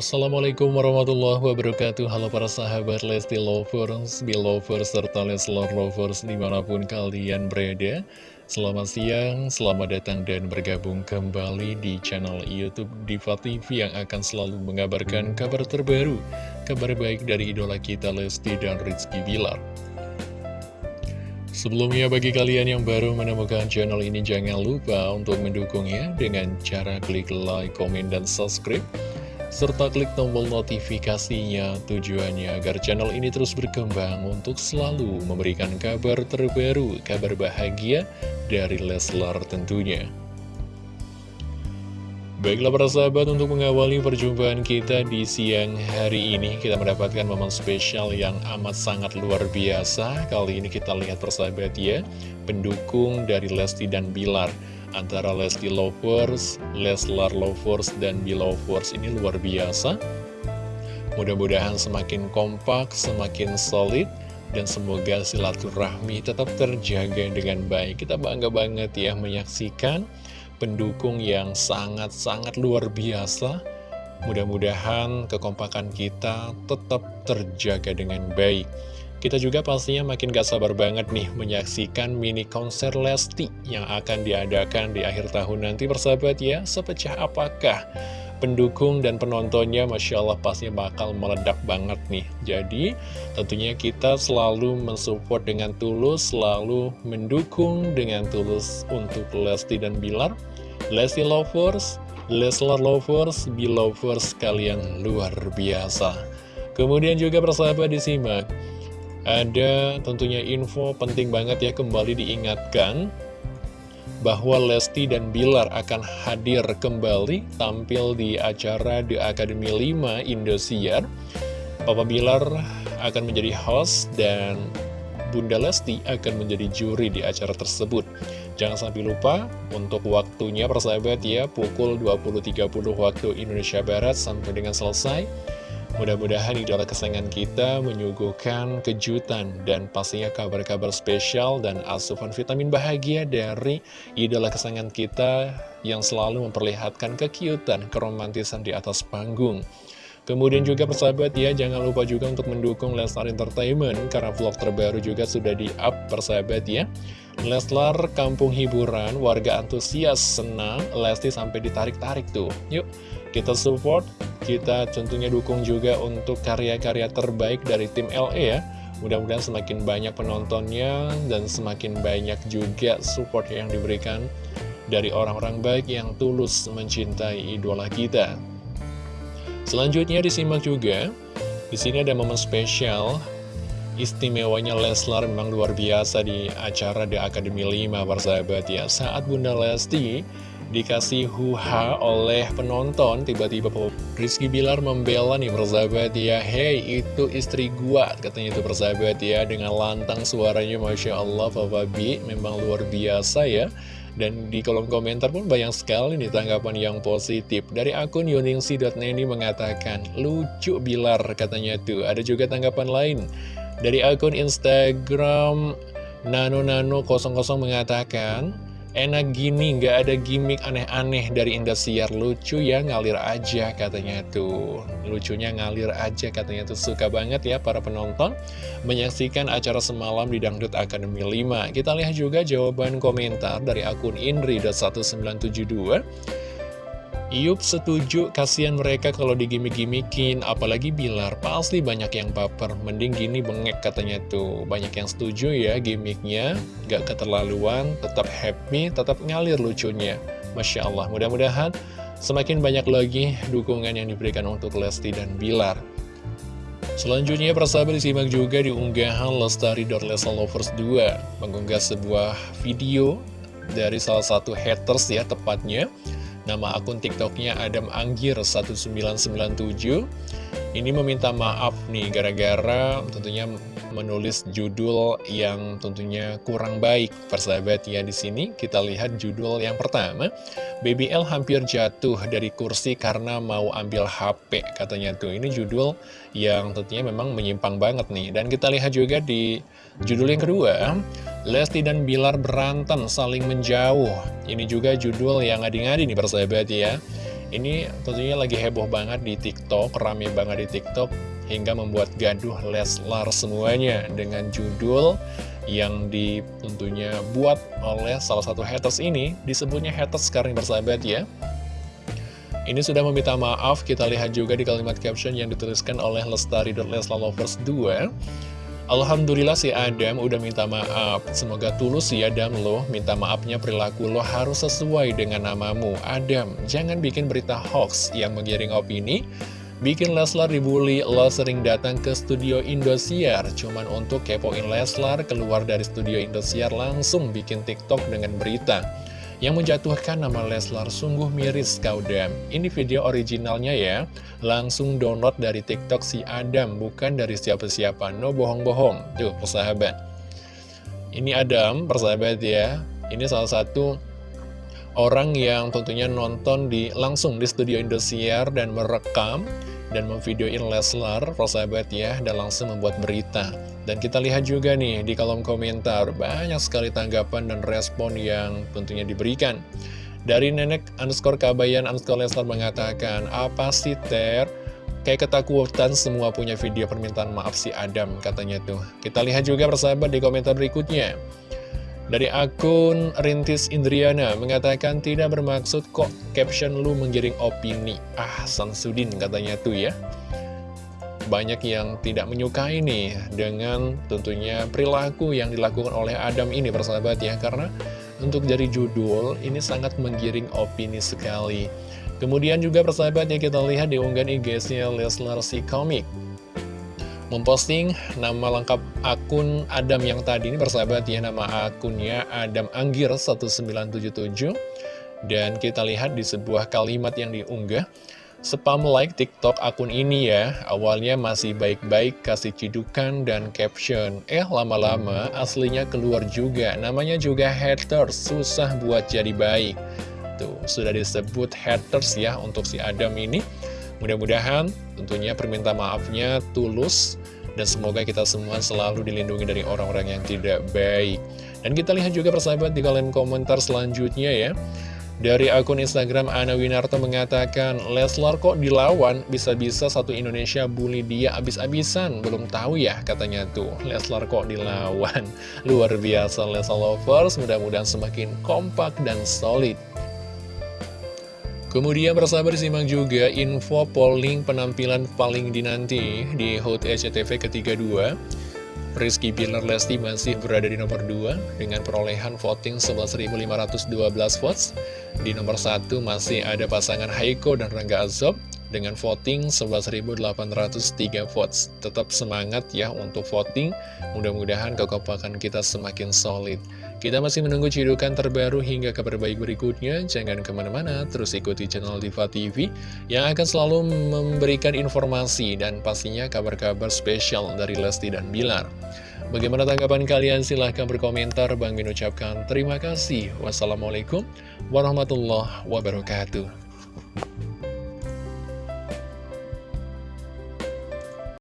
Assalamualaikum warahmatullahi wabarakatuh. Halo para sahabat Lesti Lovers, Belovers, serta Leslar Lovers di mana pun kalian berada. Selamat siang, selamat datang dan bergabung kembali di channel Youtube Diva TV Yang akan selalu mengabarkan kabar terbaru Kabar baik dari idola kita Lesti dan Rizky Bilar. Sebelumnya bagi kalian yang baru menemukan channel ini jangan lupa untuk mendukungnya dengan cara klik like, komen, dan subscribe serta klik tombol notifikasinya tujuannya agar channel ini terus berkembang untuk selalu memberikan kabar terbaru, kabar bahagia dari Leslar tentunya. Baiklah para sahabat untuk mengawali perjumpaan kita di siang hari ini Kita mendapatkan momen spesial yang amat sangat luar biasa Kali ini kita lihat persahabat ya Pendukung dari Lesti dan Bilar antara Lesti Lovers, Leslar Lovers, dan Belovers ini luar biasa. Mudah-mudahan semakin kompak, semakin solid, dan semoga silaturahmi tetap terjaga dengan baik. Kita bangga banget ya menyaksikan pendukung yang sangat-sangat luar biasa. Mudah-mudahan kekompakan kita tetap terjaga dengan baik. Kita juga pastinya makin gak sabar banget nih menyaksikan mini konser Lesti yang akan diadakan di akhir tahun nanti persahabat ya. Sepecah apakah pendukung dan penontonnya Masya Allah pastinya bakal meledak banget nih. Jadi tentunya kita selalu mensupport dengan tulus, selalu mendukung dengan tulus untuk Lesti dan Bilar. Lesti Lovers, Leslar Lovers, Belovers kalian luar biasa. Kemudian juga persahabat disimak ada tentunya info penting banget ya kembali diingatkan bahwa Lesti dan Bilar akan hadir kembali tampil di acara The Academy 5 Indosiar. Papa Bilar akan menjadi host dan Bunda Lesti akan menjadi juri di acara tersebut. Jangan sampai lupa untuk waktunya persahabat ya pukul 20.30 waktu Indonesia Barat sampai dengan selesai. Mudah-mudahan idola kesayangan kita menyuguhkan kejutan dan pastinya kabar-kabar spesial dan asupan vitamin bahagia dari idola kesayangan kita yang selalu memperlihatkan kekiutan, keromantisan di atas panggung. Kemudian juga persahabat ya, jangan lupa juga untuk mendukung Leslar Entertainment karena vlog terbaru juga sudah di-up persahabat ya. Leslar Kampung Hiburan, warga antusias, senang, Lesti sampai ditarik-tarik tuh. Yuk, kita support kita tentunya dukung juga untuk karya-karya terbaik dari tim LE ya Mudah-mudahan semakin banyak penontonnya dan semakin banyak juga support yang diberikan dari orang-orang baik yang tulus mencintai idola kita. Selanjutnya disimak juga, di sini ada momen spesial istimewanya Leslar memang luar biasa di acara The Academy 5 persahabat ya. Saat Bunda Lesti dikasih huha oleh penonton tiba-tiba Rizky Bilar membela nih persahabat ya Hei itu istri gua katanya itu persahabat ya dengan lantang suaranya Masya Allah Papa B memang luar biasa ya. Dan di kolom komentar pun banyak sekali nih tanggapan yang positif. Dari akun yuningsi.neni mengatakan Lucu Bilar katanya tuh. Ada juga tanggapan lain Dari akun Instagram Nano-Nano00 mengatakan Enak gini, nggak ada gimmick aneh-aneh dari Indosiar. Lucu ya, ngalir aja katanya tuh. Lucunya ngalir aja katanya tuh. Suka banget ya para penonton Menyaksikan acara semalam di Dangdut Academy 5 Kita lihat juga jawaban komentar dari akun Indri.1972 Yup setuju, kasihan mereka kalau digimik-gimikin, apalagi Bilar, pasti banyak yang baper, mending gini bengek katanya tuh. Banyak yang setuju ya gimiknya, gak keterlaluan, tetap happy, tetap ngalir lucunya. Masya Allah, mudah-mudahan semakin banyak lagi dukungan yang diberikan untuk Lesti dan Bilar. Selanjutnya persahabat disimak juga di unggahan Lestari.Lesalovers 2 mengunggah sebuah video dari salah satu haters ya tepatnya Nama akun tiktoknya Adam Anggir 1997 Ini meminta maaf nih gara-gara tentunya menulis judul yang tentunya kurang baik. Persahabat ya di sini kita lihat judul yang pertama. BBL hampir jatuh dari kursi karena mau ambil HP katanya tuh. Ini judul yang tentunya memang menyimpang banget nih. Dan kita lihat juga di judul yang kedua Lesti dan Bilar berantem saling menjauh. Ini juga judul yang ngadi-ngadi nih persahabat ya. Ini tentunya lagi heboh banget di TikTok, rame banget di TikTok Hingga membuat gaduh Leslar semuanya dengan judul yang di tentunya buat oleh salah satu haters ini Disebutnya haters sekarang bersahabat ya. Ini sudah meminta maaf, kita lihat juga di kalimat caption yang dituliskan oleh Lestari.Leslalovers 2 Alhamdulillah si Adam udah minta maaf. Semoga tulus ya Adam lo. Minta maafnya perilaku lo harus sesuai dengan namamu. Adam, jangan bikin berita hoax yang menggiring opini. Bikin Leslar dibully, lo sering datang ke studio Indosiar. Cuman untuk kepoin Leslar keluar dari studio Indosiar langsung bikin TikTok dengan berita yang menjatuhkan nama Leslar sungguh miris kau Dam. Ini video originalnya ya, langsung download dari TikTok si Adam, bukan dari siapa-siapa, no bohong-bohong. Tuh, persahabat. Ini Adam, persahabat ya, ini salah satu orang yang tentunya nonton di langsung di studio Indosiar dan merekam dan memvideoin Leslar, persahabat ya, dan langsung membuat berita. Dan kita lihat juga nih di kolom komentar, banyak sekali tanggapan dan respon yang tentunya diberikan. Dari nenek underscore kabayan underscore Leslar mengatakan, apa sih Ter? Kayak ketakutan semua punya video permintaan maaf si Adam katanya tuh. Kita lihat juga persahabat di komentar berikutnya. Dari akun Rintis Indriana mengatakan tidak bermaksud kok caption lu menggiring opini. Ah, Samsudin katanya tuh ya. Banyak yang tidak menyukai nih dengan tentunya perilaku yang dilakukan oleh Adam ini persahabat ya. Karena untuk dari judul ini sangat menggiring opini sekali. Kemudian juga persahabat ya kita lihat di unggahan IG-nya Leslar si Komik memposting nama lengkap akun Adam yang tadi ini bersahabat ya nama akunnya Adam Anggir 1977 dan kita lihat di sebuah kalimat yang diunggah spam like TikTok akun ini ya awalnya masih baik-baik kasih cidukan dan caption. Eh lama-lama aslinya keluar juga namanya juga haters susah buat jadi baik. Tuh sudah disebut haters ya untuk si Adam ini. Mudah-mudahan tentunya perminta maafnya tulus dan semoga kita semua selalu dilindungi dari orang-orang yang tidak baik. Dan kita lihat juga persahabat di kalian komentar selanjutnya ya. Dari akun Instagram Ana Winarto mengatakan, Leslar kok dilawan, bisa-bisa satu Indonesia bully dia abis-abisan. Belum tahu ya katanya tuh, Leslar kok dilawan. Luar biasa Leslar Lovers, mudah-mudahan semakin kompak dan solid. Kemudian bersabar simak juga info polling penampilan paling dinanti di HOT SCTV ketiga 2 Rizky Bilar Lesti masih berada di nomor 2 dengan perolehan voting 11.512 votes. Di nomor 1 masih ada pasangan Haiko dan Rangga Azob dengan voting 11.803 votes. Tetap semangat ya untuk voting, mudah-mudahan kekompakan kita semakin solid. Kita masih menunggu cidukan terbaru hingga kabar baik berikutnya. Jangan ke mana-mana, terus ikuti channel Diva TV yang akan selalu memberikan informasi dan pastinya kabar-kabar spesial dari Lesti dan Bilar. Bagaimana tanggapan kalian? Silahkan berkomentar. Bang Min ucapkan terima kasih. Wassalamualaikum warahmatullahi wabarakatuh.